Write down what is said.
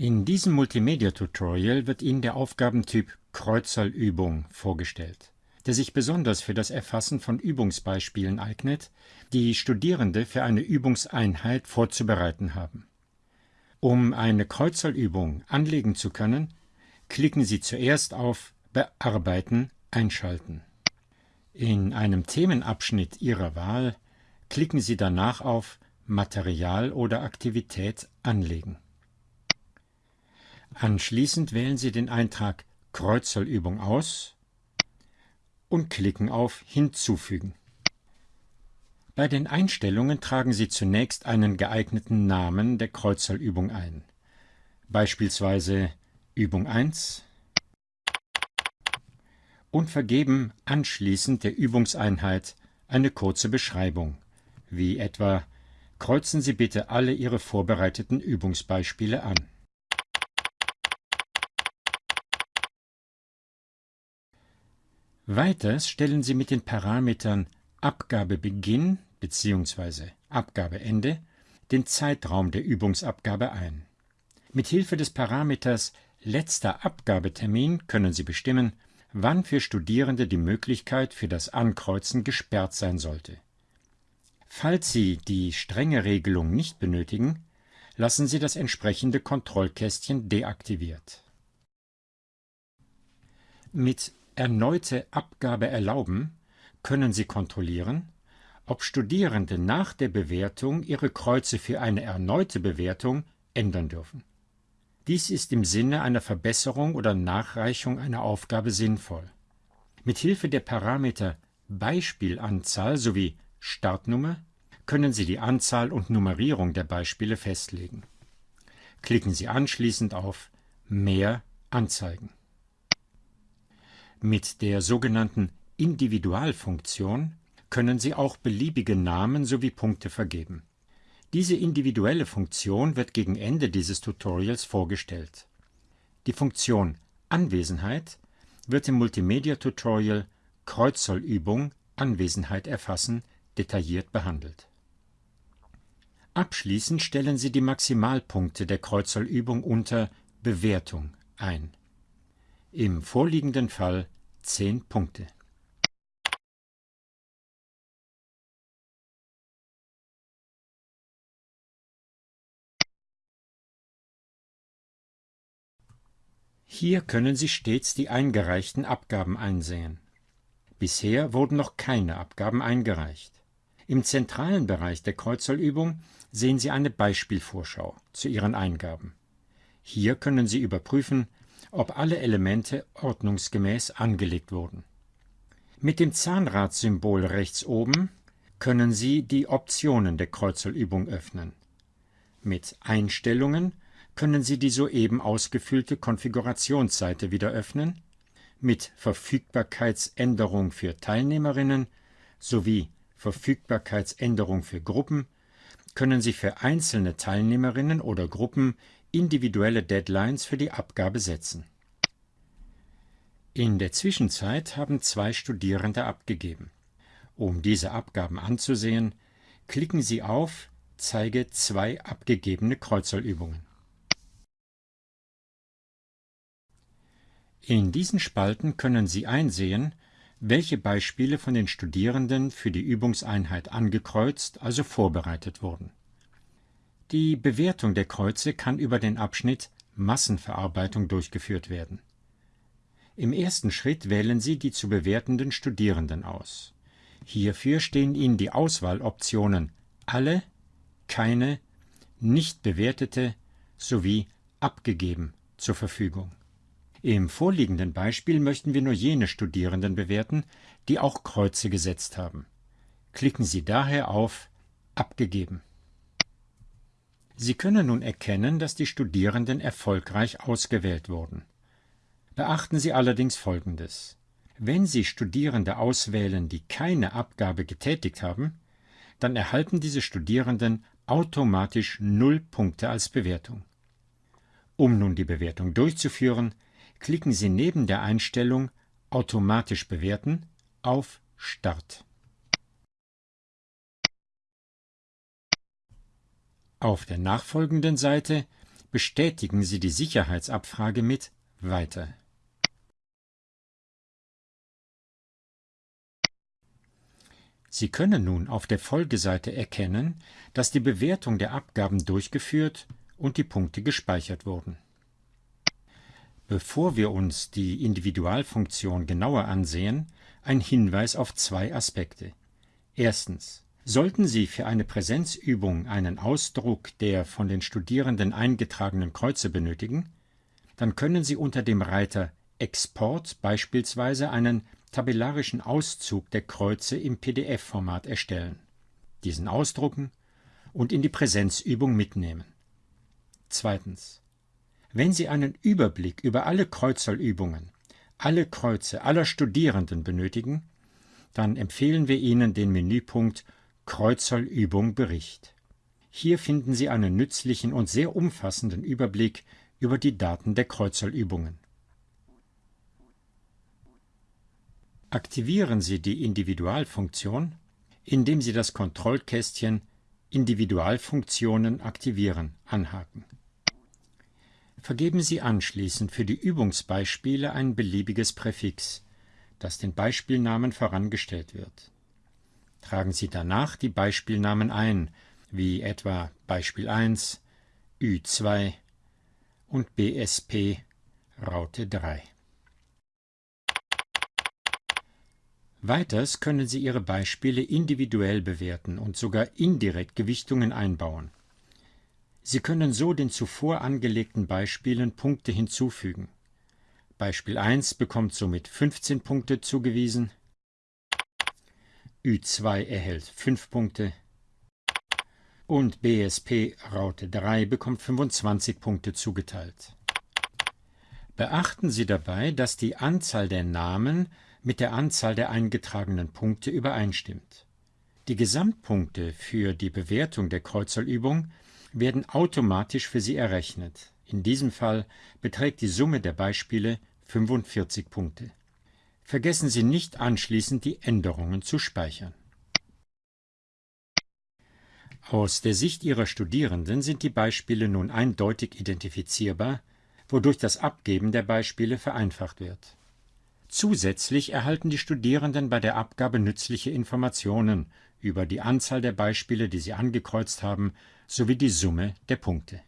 In diesem Multimedia-Tutorial wird Ihnen der Aufgabentyp Kreuzerlübung vorgestellt, der sich besonders für das Erfassen von Übungsbeispielen eignet, die Studierende für eine Übungseinheit vorzubereiten haben. Um eine Kreuzerlübung anlegen zu können, klicken Sie zuerst auf Bearbeiten einschalten. In einem Themenabschnitt Ihrer Wahl klicken Sie danach auf Material oder Aktivität anlegen. Anschließend wählen Sie den Eintrag Kreuzerlübung aus und klicken auf Hinzufügen. Bei den Einstellungen tragen Sie zunächst einen geeigneten Namen der Kreuzerlübung ein, beispielsweise Übung 1 und vergeben anschließend der Übungseinheit eine kurze Beschreibung, wie etwa Kreuzen Sie bitte alle Ihre vorbereiteten Übungsbeispiele an. Weiters stellen Sie mit den Parametern Abgabebeginn bzw. Abgabeende den Zeitraum der Übungsabgabe ein. Mit Hilfe des Parameters letzter Abgabetermin können Sie bestimmen, wann für Studierende die Möglichkeit für das Ankreuzen gesperrt sein sollte. Falls Sie die strenge Regelung nicht benötigen, lassen Sie das entsprechende Kontrollkästchen deaktiviert. Mit Erneute Abgabe erlauben können Sie kontrollieren, ob Studierende nach der Bewertung ihre Kreuze für eine erneute Bewertung ändern dürfen. Dies ist im Sinne einer Verbesserung oder Nachreichung einer Aufgabe sinnvoll. Mit Hilfe der Parameter Beispielanzahl sowie Startnummer können Sie die Anzahl und Nummerierung der Beispiele festlegen. Klicken Sie anschließend auf Mehr anzeigen. Mit der sogenannten Individualfunktion können Sie auch beliebige Namen sowie Punkte vergeben. Diese individuelle Funktion wird gegen Ende dieses Tutorials vorgestellt. Die Funktion Anwesenheit wird im Multimedia-Tutorial Kreuzsollübung Anwesenheit erfassen detailliert behandelt. Abschließend stellen Sie die Maximalpunkte der Kreuzsollübung unter Bewertung ein. Im vorliegenden Fall 10 Punkte. Hier können Sie stets die eingereichten Abgaben einsehen. Bisher wurden noch keine Abgaben eingereicht. Im zentralen Bereich der Kreuzzollübung sehen Sie eine Beispielvorschau zu Ihren Eingaben. Hier können Sie überprüfen, ob alle Elemente ordnungsgemäß angelegt wurden. Mit dem Zahnradsymbol rechts oben können Sie die Optionen der Kreuzzollübung öffnen. Mit Einstellungen können Sie die soeben ausgefüllte Konfigurationsseite wieder öffnen, mit Verfügbarkeitsänderung für Teilnehmerinnen sowie Verfügbarkeitsänderung für Gruppen können Sie für einzelne Teilnehmerinnen oder Gruppen individuelle Deadlines für die Abgabe setzen. In der Zwischenzeit haben zwei Studierende abgegeben. Um diese Abgaben anzusehen, klicken Sie auf Zeige zwei abgegebene Kreuzerlübungen. In diesen Spalten können Sie einsehen, welche Beispiele von den Studierenden für die Übungseinheit angekreuzt, also vorbereitet wurden. Die Bewertung der Kreuze kann über den Abschnitt Massenverarbeitung durchgeführt werden. Im ersten Schritt wählen Sie die zu bewertenden Studierenden aus. Hierfür stehen Ihnen die Auswahloptionen Alle, Keine, Nicht bewertete sowie Abgegeben zur Verfügung. Im vorliegenden Beispiel möchten wir nur jene Studierenden bewerten, die auch Kreuze gesetzt haben. Klicken Sie daher auf Abgegeben. Sie können nun erkennen, dass die Studierenden erfolgreich ausgewählt wurden. Beachten Sie allerdings Folgendes. Wenn Sie Studierende auswählen, die keine Abgabe getätigt haben, dann erhalten diese Studierenden automatisch null Punkte als Bewertung. Um nun die Bewertung durchzuführen, klicken Sie neben der Einstellung Automatisch bewerten auf Start. Auf der nachfolgenden Seite bestätigen Sie die Sicherheitsabfrage mit Weiter. Sie können nun auf der Folgeseite erkennen, dass die Bewertung der Abgaben durchgeführt und die Punkte gespeichert wurden. Bevor wir uns die Individualfunktion genauer ansehen, ein Hinweis auf zwei Aspekte. Erstens. Sollten Sie für eine Präsenzübung einen Ausdruck der von den Studierenden eingetragenen Kreuze benötigen, dann können Sie unter dem Reiter Export beispielsweise einen tabellarischen Auszug der Kreuze im PDF-Format erstellen, diesen ausdrucken und in die Präsenzübung mitnehmen. Zweitens. Wenn Sie einen Überblick über alle Kreuzerlübungen, alle Kreuze aller Studierenden benötigen, dann empfehlen wir Ihnen den Menüpunkt Kreuzerlübung Bericht. Hier finden Sie einen nützlichen und sehr umfassenden Überblick über die Daten der Kreuzerlübungen. Aktivieren Sie die Individualfunktion, indem Sie das Kontrollkästchen Individualfunktionen aktivieren anhaken. Vergeben Sie anschließend für die Übungsbeispiele ein beliebiges Präfix, das den Beispielnamen vorangestellt wird. Tragen Sie danach die Beispielnamen ein, wie etwa Beispiel 1, Ü2 und BSP Raute 3. Weiters können Sie Ihre Beispiele individuell bewerten und sogar indirekt Gewichtungen einbauen. Sie können so den zuvor angelegten Beispielen Punkte hinzufügen. Beispiel 1 bekommt somit 15 Punkte zugewiesen, Ü2 erhält 5 Punkte und BSP Raute 3 bekommt 25 Punkte zugeteilt. Beachten Sie dabei, dass die Anzahl der Namen mit der Anzahl der eingetragenen Punkte übereinstimmt. Die Gesamtpunkte für die Bewertung der Kreuzerlübung werden automatisch für Sie errechnet. In diesem Fall beträgt die Summe der Beispiele 45 Punkte. Vergessen Sie nicht anschließend die Änderungen zu speichern. Aus der Sicht Ihrer Studierenden sind die Beispiele nun eindeutig identifizierbar, wodurch das Abgeben der Beispiele vereinfacht wird. Zusätzlich erhalten die Studierenden bei der Abgabe nützliche Informationen über die Anzahl der Beispiele, die sie angekreuzt haben, sowie die Summe der Punkte